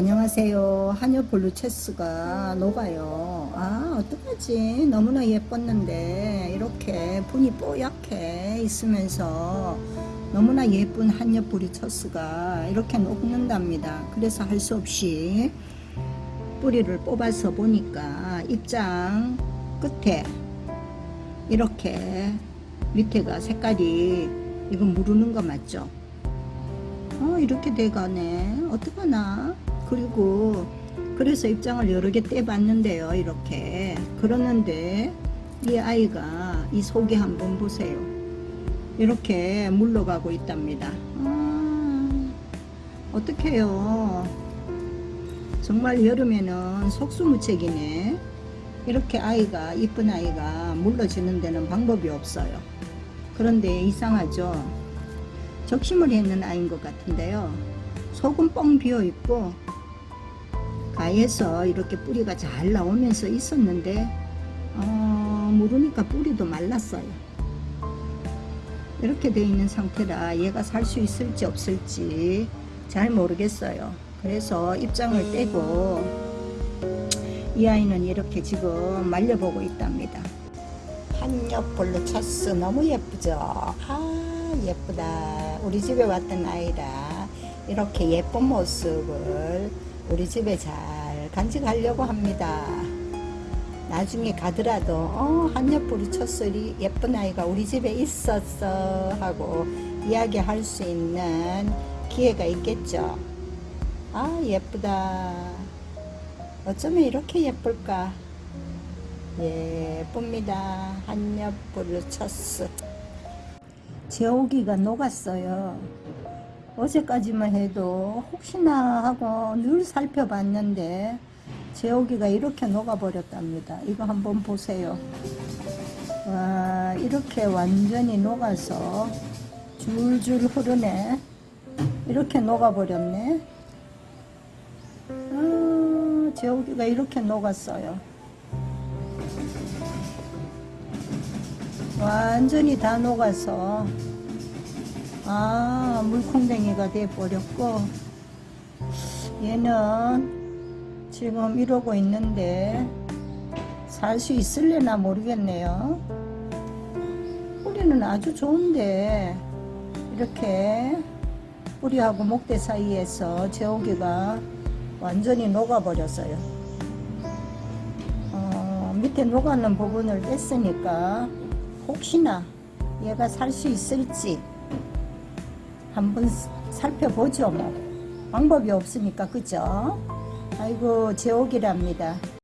안녕하세요. 환엽 블루체스가 녹아요. 아, 어떡하지? 너무나 예뻤는데, 이렇게 분이 뽀얗게 있으면서 너무나 예쁜 환엽 블루체스가 이렇게 녹는답니다. 그래서 할 수 없이 뿌리를 뽑아서 보니까 입장 끝에 이렇게 밑에가 색깔이 이건 무르는 거 맞죠? 어 이렇게 돼가네 어떡하나 그리고 그래서 입장을 여러 개 떼봤는데요 이렇게. 그러는데 이 아이가 이 속에 한번 보세요. 이렇게 물러가고 있답니다. 아, 어떡해요. 정말 여름에는 속수무책이네. 이렇게 아이가 이쁜 아이가 물러지는 데는 방법이 없어요. 그런데 이상하죠. 적심을 했는 아이인 것 같은데요. 속은 뻥 비어 있고 가에서 이렇게 뿌리가 잘 나오면서 있었는데 어, 모르니까 뿌리도 말랐어요. 이렇게 되어 있는 상태라 얘가 살 수 있을지 없을지 잘 모르겠어요. 그래서 입장을 떼고 이 아이는 이렇게 지금 말려보고 있답니다. 한옆볼로 찼어. 너무 예쁘죠? 아 예쁘다. 우리 집에 왔던 아이라 이렇게 예쁜 모습을 우리 집에 잘 간직하려고 합니다. 나중에 가더라도 어 한옆볼이 쳤어 이 예쁜 아이가 우리 집에 있었어 하고 이야기할 수 있는 기회가 있겠죠? 아 예쁘다. 어쩌면 이렇게 예쁠까? 예쁩니다. 한옆불을 쳤어. 제오기가 녹았어요 어제까지만 해도 혹시나 하고 늘 살펴봤는데 제오기가 이렇게 녹아버렸답니다. 이거 한번 보세요. 와 이렇게 완전히 녹아서 줄줄 흐르네. 이렇게 녹아버렸네. 아, 제오기가 이렇게 녹았어요. 완전히 다 녹아서 아 물콩댕이가 돼 버렸고 얘는 지금 이러고 있는데 살 수 있을래나 모르겠네요. 뿌리는 아주 좋은데 이렇게 뿌리하고 목대 사이에서 제오기가 완전히 녹아 버렸어요. 어, 밑에 녹아는 부분을 뺐으니까 혹시나 얘가 살 수 있을지 한번 살펴보죠 뭐. 방법이 없으니까 그죠? 아이고 제옥이랍니다